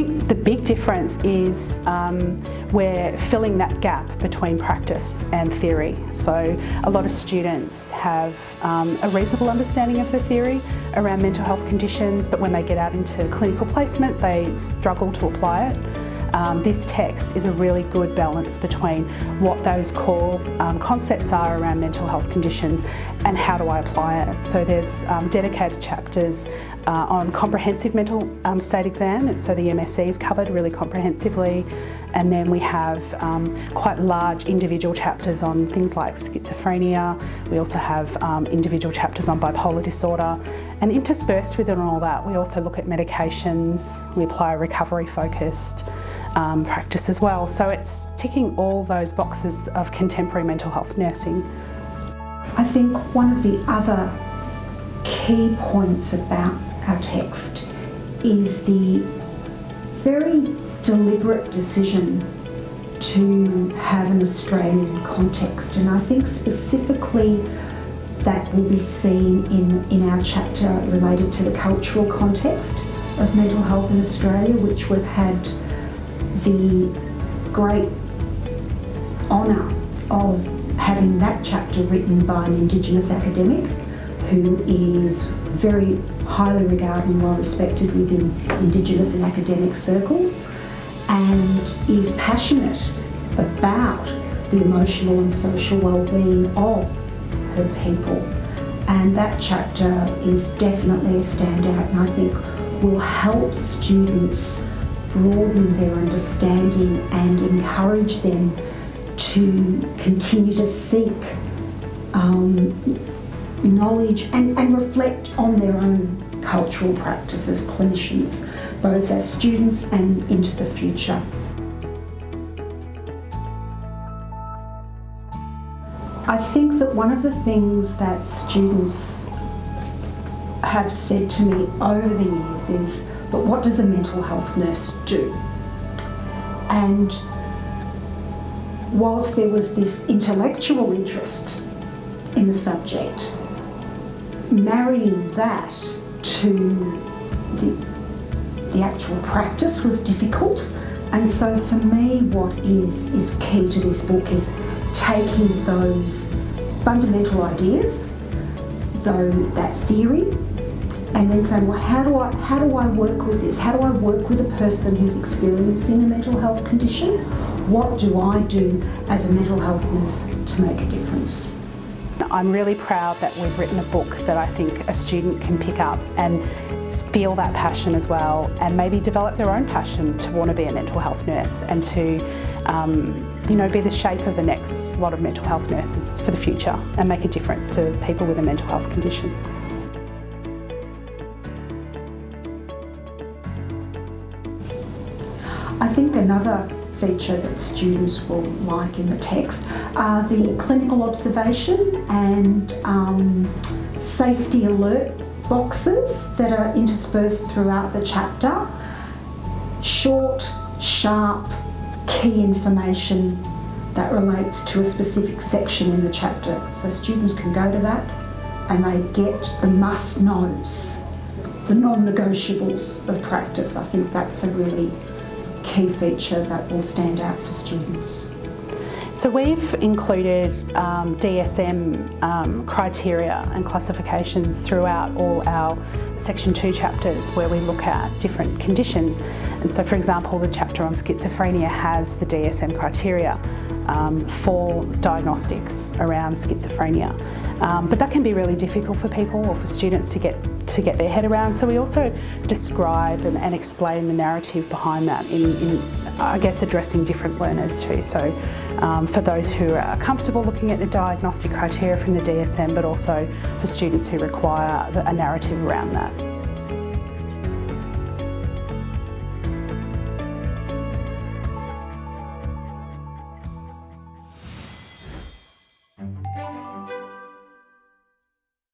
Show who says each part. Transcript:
Speaker 1: Think the big difference is um, we're filling that gap between practice and theory. So a lot of students have um, a reasonable understanding of the theory around mental health conditions, but when they get out into clinical placement, they struggle to apply it. Um, this text is a really good balance between what those core um, concepts are around mental health conditions and how do I apply it. So there's um, dedicated chapters uh, on comprehensive mental um, state exam, so the MSE is covered really comprehensively. And then we have um, quite large individual chapters on things like schizophrenia, we also have um, individual chapters on bipolar disorder. And interspersed within all that we also look at medications, we apply a recovery focused um, practice as well. So it's ticking all those boxes of contemporary mental health nursing.
Speaker 2: I think one of the other key points about our text is the very deliberate decision to have an Australian context and I think specifically that will be seen in, in our chapter related to the cultural context of mental health in Australia which we've had the great honour of having that chapter written by an Indigenous academic who is very highly regarded and well respected within Indigenous and academic circles and is passionate about the emotional and social well-being of her people. And that chapter is definitely a standout and I think will help students broaden their understanding and encourage them to continue to seek um, knowledge and, and reflect on their own cultural practice as clinicians, both as students and into the future. I think that one of the things that students have said to me over the years is but what does a mental health nurse do? And whilst there was this intellectual interest in the subject, marrying that to the, the actual practice was difficult. And so for me, what is, is key to this book is taking those fundamental ideas, though that theory, and then saying, well, how do I how do I work with this? How do I work with a person who's experiencing a mental health condition? What do I do as a mental health nurse to make a difference?
Speaker 1: I'm really proud that we've written a book that I think a student can pick up and feel that passion as well and maybe develop their own passion to want to be a mental health nurse and to um, you know, be the shape of the next lot of mental health nurses for the future and make a difference to people with a mental health condition.
Speaker 2: I think another feature that students will like in the text are the clinical observation and um, safety alert boxes that are interspersed throughout the chapter. Short, sharp, key information that relates to a specific section in the chapter. So students can go to that and they get the must-knows, the non-negotiables of practice. I think that's a really key feature that will stand out for students?
Speaker 1: So we've included um, DSM um, criteria and classifications throughout all our section 2 chapters where we look at different conditions and so for example the chapter on schizophrenia has the DSM criteria um, for diagnostics around schizophrenia um, but that can be really difficult for people or for students to get to get their head around so we also describe and, and explain the narrative behind that in, in I guess addressing different learners too. So um, for those who are comfortable looking at the diagnostic criteria from the DSM, but also for students who require a narrative around that.